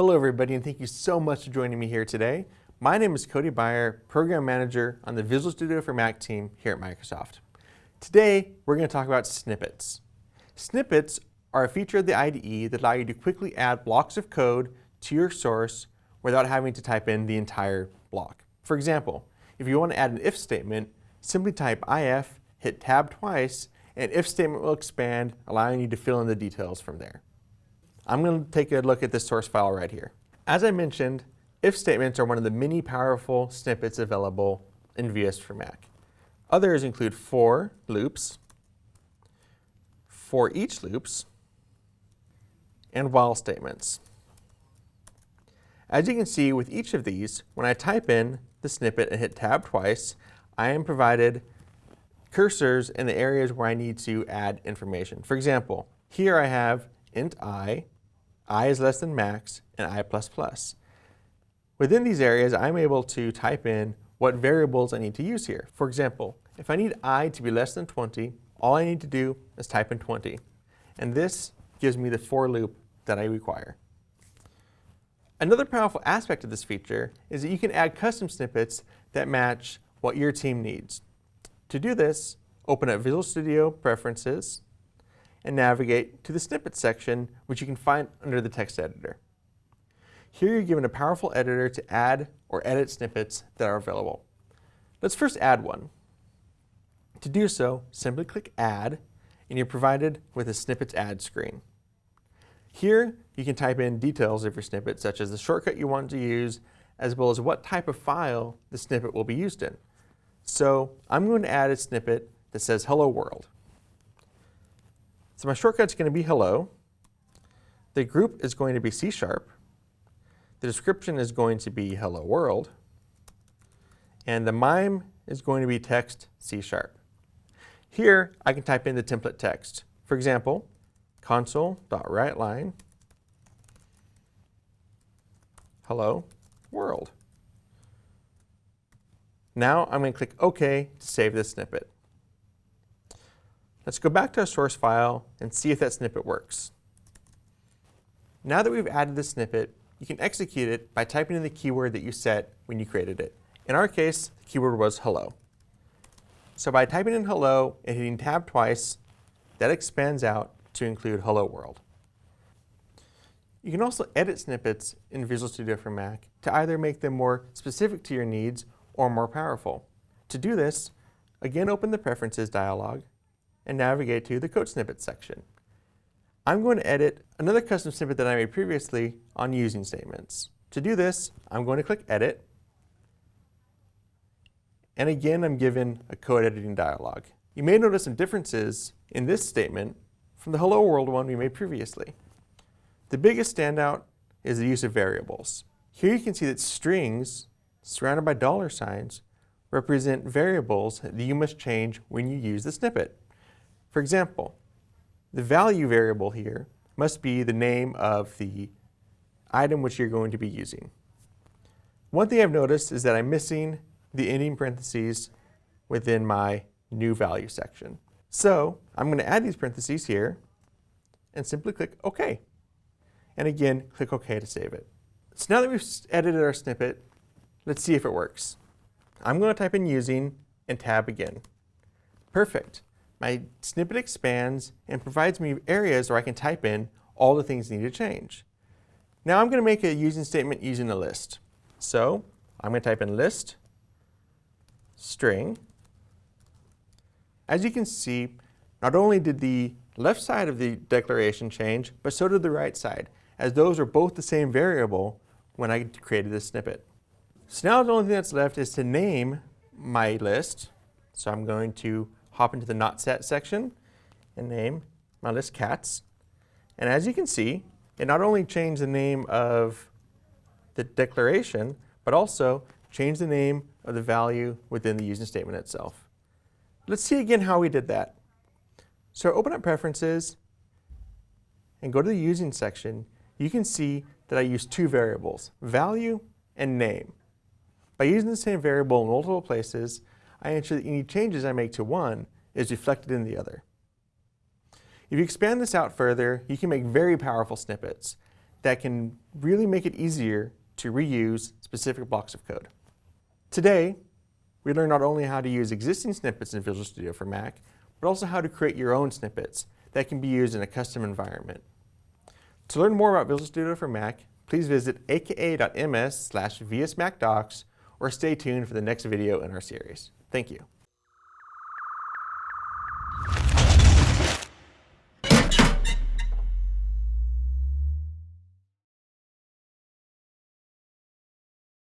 Hello everybody and thank you so much for joining me here today. My name is Cody Beyer, Program Manager on the Visual Studio for Mac team here at Microsoft. Today we're going to talk about snippets. Snippets are a feature of the IDE that allow you to quickly add blocks of code to your source without having to type in the entire block. For example, if you want to add an if statement, simply type if, hit tab twice, and if statement will expand, allowing you to fill in the details from there. I'm going to take a look at this source file right here. As I mentioned, if statements are one of the many powerful snippets available in VS for Mac. Others include for loops, for each loops, and while statements. As you can see with each of these, when I type in the snippet and hit tab twice, I am provided cursors in the areas where I need to add information. For example, here I have int i, i is less than max, and i++. Within these areas, I'm able to type in what variables I need to use here. For example, if I need i to be less than 20, all I need to do is type in 20. And this gives me the for loop that I require. Another powerful aspect of this feature is that you can add custom snippets that match what your team needs. To do this, open up Visual Studio Preferences, and navigate to the Snippets section, which you can find under the text editor. Here you're given a powerful editor to add or edit snippets that are available. Let's first add one. To do so, simply click Add, and you're provided with a Snippets Add screen. Here, you can type in details of your snippet, such as the shortcut you want to use, as well as what type of file the snippet will be used in. So I'm going to add a snippet that says Hello World. So my shortcut's going to be hello. The group is going to be C sharp. The description is going to be hello world. And the MIME is going to be text C sharp. Here, I can type in the template text. For example, console.writeLine hello world. Now I'm going to click OK to save this snippet. Let's go back to our source file and see if that snippet works. Now that we've added the snippet, you can execute it by typing in the keyword that you set when you created it. In our case, the keyword was hello. So by typing in hello and hitting tab twice, that expands out to include hello world. You can also edit snippets in Visual Studio for Mac to either make them more specific to your needs or more powerful. To do this, again open the Preferences dialog and navigate to the Code Snippets section. I'm going to edit another custom snippet that I made previously on using statements. To do this, I'm going to click Edit. And again, I'm given a code editing dialog. You may notice some differences in this statement from the Hello World one we made previously. The biggest standout is the use of variables. Here you can see that strings surrounded by dollar signs represent variables that you must change when you use the snippet. For example, the value variable here must be the name of the item which you're going to be using. One thing I've noticed is that I'm missing the ending parentheses within my new value section. So I'm going to add these parentheses here and simply click OK. And again, click OK to save it. So now that we've edited our snippet, let's see if it works. I'm going to type in using and tab again. Perfect my snippet expands and provides me areas where I can type in all the things need to change. Now I'm going to make a using statement using a list. So I'm going to type in list string. As you can see, not only did the left side of the declaration change, but so did the right side, as those are both the same variable when I created this snippet. So now the only thing that's left is to name my list. So I'm going to hop into the not set section and name my list cats. And as you can see, it not only changed the name of the declaration, but also changed the name of the value within the using statement itself. Let's see again how we did that. So open up Preferences and go to the Using section. You can see that I used two variables, value and name. By using the same variable in multiple places, I ensure that any changes I make to one is reflected in the other. If you expand this out further, you can make very powerful snippets. that can really make it easier to reuse specific blocks of code. Today, we learned not only how to use existing snippets in Visual Studio for Mac, but also how to create your own snippets that can be used in a custom environment. To learn more about Visual Studio for Mac, please visit aka.ms slash vsmacdocs or stay tuned for the next video in our series. Thank you.